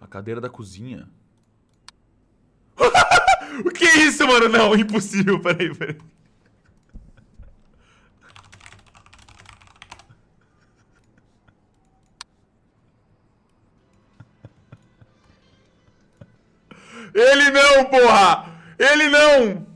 A cadeira da cozinha. o que é isso, mano? Não, impossível. Peraí, peraí. Ele não, porra! Ele não!